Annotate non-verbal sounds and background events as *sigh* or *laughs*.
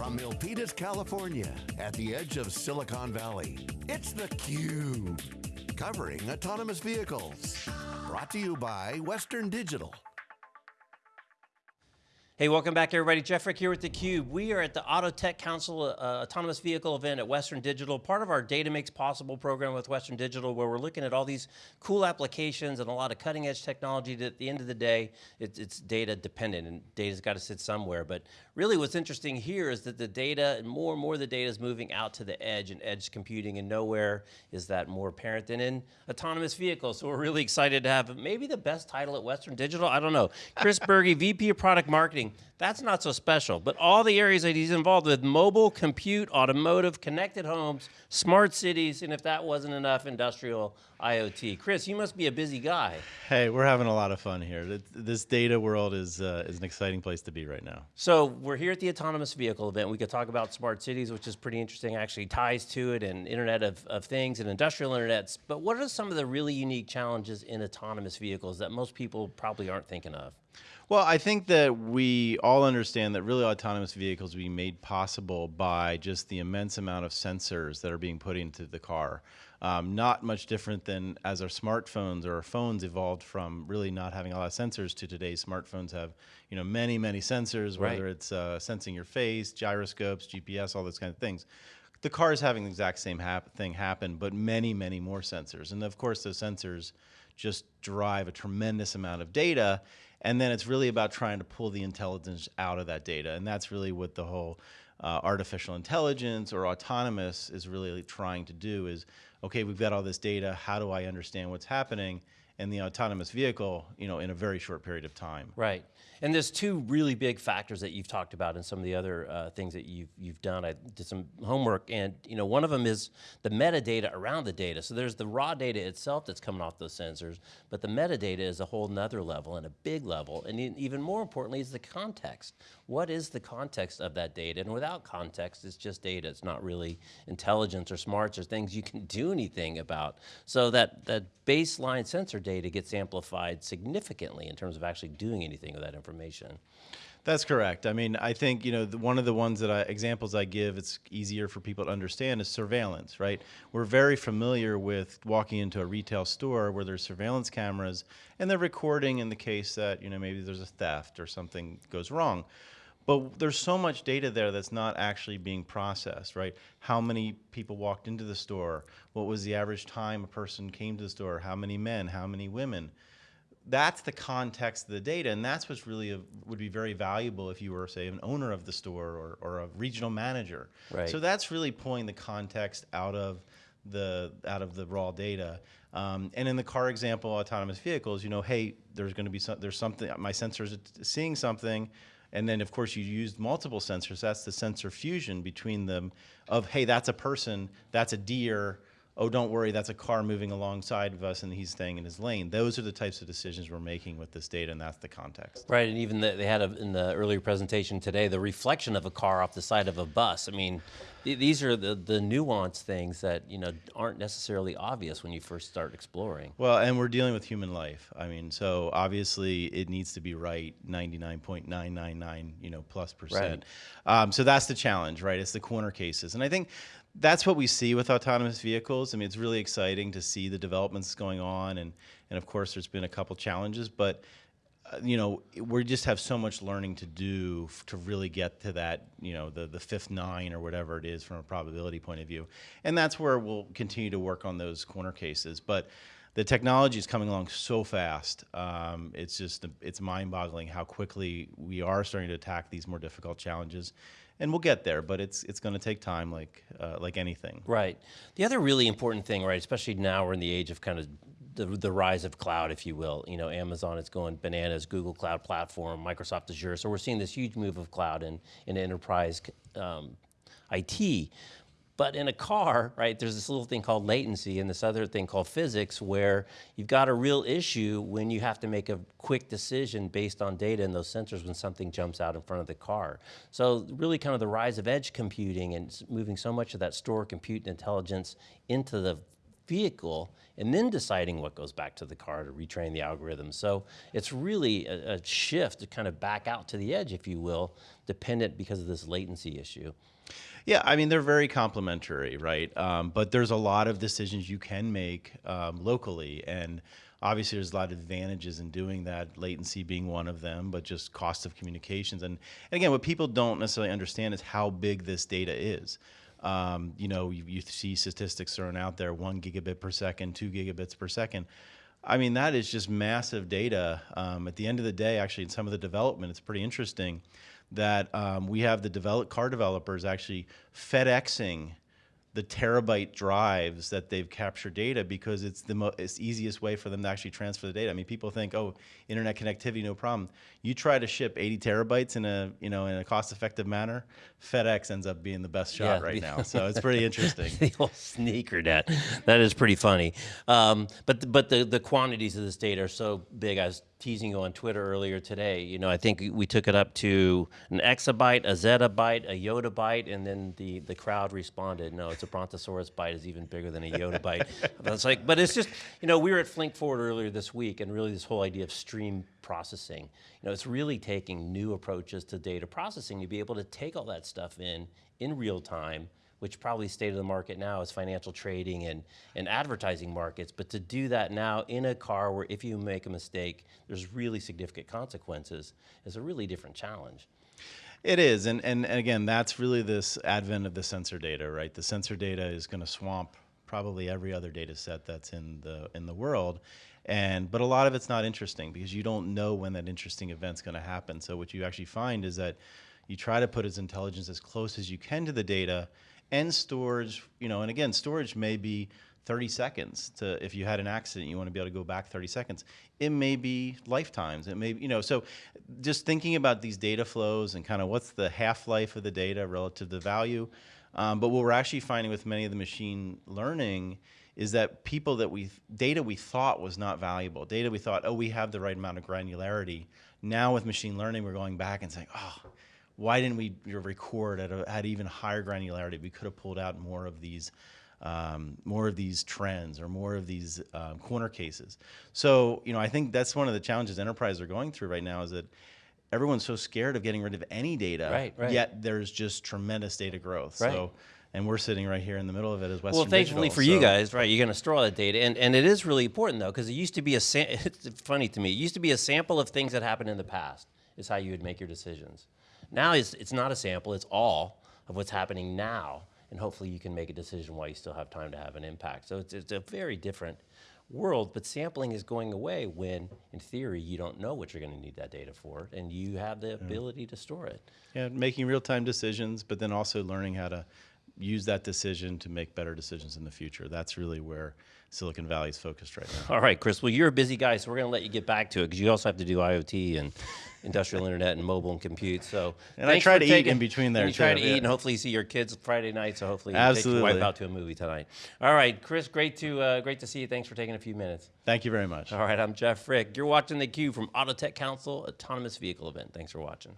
From Milpitas, California, at the edge of Silicon Valley, it's theCUBE. Covering autonomous vehicles. Brought to you by Western Digital. Hey, welcome back everybody. Jeff Frick here with theCUBE. We are at the Auto Tech Council uh, Autonomous Vehicle event at Western Digital, part of our Data Makes Possible program with Western Digital, where we're looking at all these cool applications and a lot of cutting edge technology that at the end of the day, it, it's data dependent and data's got to sit somewhere. But really what's interesting here is that the data, and more and more the data is moving out to the edge and edge computing and nowhere is that more apparent than in autonomous vehicles. So we're really excited to have maybe the best title at Western Digital, I don't know. Chris *laughs* Berge, VP of Product Marketing, that's not so special, but all the areas that he's involved with, mobile, compute, automotive, connected homes, smart cities, and if that wasn't enough, industrial IoT. Chris, you must be a busy guy. Hey, we're having a lot of fun here. This data world is, uh, is an exciting place to be right now. So we're here at the Autonomous Vehicle event. We could talk about smart cities, which is pretty interesting, actually ties to it, and Internet of, of Things and industrial internets. But what are some of the really unique challenges in autonomous vehicles that most people probably aren't thinking of? Well, I think that we all understand that really autonomous vehicles will be made possible by just the immense amount of sensors that are being put into the car. Um, not much different than as our smartphones or our phones evolved from really not having a lot of sensors to today's smartphones have, you know, many, many sensors, whether right. it's uh, sensing your face, gyroscopes, GPS, all those kind of things. The car is having the exact same hap thing happen, but many, many more sensors. And of course, those sensors just drive a tremendous amount of data and then it's really about trying to pull the intelligence out of that data. And that's really what the whole uh, artificial intelligence or autonomous is really trying to do is, okay, we've got all this data, how do I understand what's happening? In the autonomous vehicle, you know, in a very short period of time. Right. And there's two really big factors that you've talked about and some of the other uh, things that you've, you've done. I did some homework and you know, one of them is the metadata around the data. So there's the raw data itself that's coming off those sensors, but the metadata is a whole nother level and a big level. And even more importantly is the context. What is the context of that data? And without context, it's just data. It's not really intelligence or smarts or things you can do anything about. So that, that baseline sensor data gets amplified significantly in terms of actually doing anything with that information. That's correct. I mean, I think you know the, one of the ones that I, examples I give, it's easier for people to understand is surveillance. Right? We're very familiar with walking into a retail store where there's surveillance cameras and they're recording in the case that you know maybe there's a theft or something goes wrong. But there's so much data there that's not actually being processed, right? How many people walked into the store? What was the average time a person came to the store? How many men? How many women? That's the context of the data, and that's what's really a, would be very valuable if you were, say, an owner of the store or, or a regional manager. Right. So that's really pulling the context out of the out of the raw data. Um, and in the car example, autonomous vehicles, you know, hey, there's going to be some, there's something, my sensors seeing something and then of course you used multiple sensors. That's the sensor fusion between them of, hey, that's a person, that's a deer, oh, don't worry, that's a car moving alongside of us and he's staying in his lane. Those are the types of decisions we're making with this data and that's the context. Right, and even the, they had a, in the earlier presentation today, the reflection of a car off the side of a bus. I mean, th these are the, the nuanced things that you know aren't necessarily obvious when you first start exploring. Well, and we're dealing with human life. I mean, so obviously it needs to be right 99.999 you know plus percent. Right. Um, so that's the challenge, right? It's the corner cases. And I think that's what we see with autonomous vehicles. I mean, it's really exciting to see the developments going on, and and of course, there's been a couple challenges, but uh, you know, we just have so much learning to do to really get to that, you know, the the fifth nine or whatever it is from a probability point of view, and that's where we'll continue to work on those corner cases, but. The technology is coming along so fast. Um, it's just it's mind-boggling how quickly we are starting to attack these more difficult challenges and we'll get there, but it's it's going to take time, like uh, like anything. Right. The other really important thing, right, especially now we're in the age of kind of the, the rise of cloud, if you will. You know, Amazon is going bananas, Google Cloud Platform, Microsoft Azure. So we're seeing this huge move of cloud in, in enterprise um, IT. But in a car, right, there's this little thing called latency and this other thing called physics where you've got a real issue when you have to make a quick decision based on data in those sensors when something jumps out in front of the car. So really kind of the rise of edge computing and moving so much of that store compute and intelligence into the vehicle and then deciding what goes back to the car to retrain the algorithm. So it's really a, a shift to kind of back out to the edge, if you will, dependent because of this latency issue. Yeah, I mean they're very complementary, right? Um, but there's a lot of decisions you can make um, locally, and obviously there's a lot of advantages in doing that. Latency being one of them, but just cost of communications, and, and again, what people don't necessarily understand is how big this data is. Um, you know, you, you see statistics thrown out there: one gigabit per second, two gigabits per second. I mean, that is just massive data. Um, at the end of the day, actually, in some of the development, it's pretty interesting that um, we have the develop, car developers actually FedExing the terabyte drives that they've captured data because it's the mo- it's easiest way for them to actually transfer the data. I mean, people think, oh, internet connectivity, no problem. You try to ship 80 terabytes in a you know in a cost-effective manner, FedEx ends up being the best shot Yeah, right *laughs* now. So it's pretty interesting. *laughs* the old sneaker net. That is pretty funny. Um, but but the, the quantities of this data are so big. I was teasing you on Twitter earlier today. You know, I think we took it up to an exabyte, a zettabyte, a yottabyte, and then the, the crowd responded, no, it's a brontosaurus byte is even bigger than a yottabyte. I was *laughs* like, but it's just, you know, we were at Flink Forward earlier this week, and really this whole idea of stream processing. You know, it's really taking new approaches to data processing to be able to take all that stuff in in real time which probably state of the market now is financial trading and, and advertising markets. But to do that now in a car where if you make a mistake, there's really significant consequences is a really different challenge. It is, and, and again, that's really this advent of the sensor data, right? The sensor data is going to swamp probably every other data set that's in the in the world, and but a lot of it's not interesting because you don't know when that interesting event's going to happen. So what you actually find is that you try to put as intelligence as close as you can to the data, and storage, you know, and again, storage may be 30 seconds to if you had an accident you want to be able to go back 30 seconds. It may be lifetimes. It may you know so just thinking about these data flows and kind of what's the half-life of the data relative to the value um, but what we're actually finding with many of the machine learning is that people that we data we thought was not valuable data we thought oh we have the right amount of granularity. Now with machine learning we're going back and saying oh why didn't we record at, a, at even higher granularity? We could have pulled out more of these, um, more of these trends or more of these um, corner cases. So you know, I think that's one of the challenges enterprises are going through right now is that everyone's so scared of getting rid of any data, Right, right. yet there's just tremendous data growth. Right. So, and we're sitting right here in the middle of it as Western Well, thankfully Digital, for you guys, right? You're going to store all that data, and, and it is really important though, because it used to be a. *laughs* It's funny to me. It used to be a sample of things that happened in the past. Is how you would make your decisions. Now it's it's not a sample. It's all of what's happening now, and hopefully you can make a decision while you still have time to have an impact. So it's it's a very different world. But sampling is going away when, in theory, you don't know what you're going to need that data for, and you have the mm. ability to store it. Yeah, making real-time decisions, but then also learning how to use that decision to make better decisions in the future. That's really where Silicon Valley is focused right now. All right, Chris. Well, you're a busy guy, so we're going to let you get back to it because you also have to do IoT and industrial internet and mobile and compute. So, And I try to eat in between there, and You try too, to eat, and hopefully see your kids Friday night. So hopefully, you take your wife out to a movie tonight. All right, Chris. Great to uh, great to see you. Thanks for taking a few minutes. Thank you very much. All right, I'm Jeff Frick. You're watching the Cube from Auto Tech Council Autonomous Vehicle event. Thanks for watching.